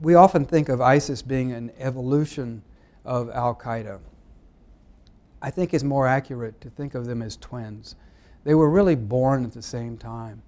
we often think of ISIS being an evolution of Al Qaeda. I think it's more accurate to think of them as twins. They were really born at the same time.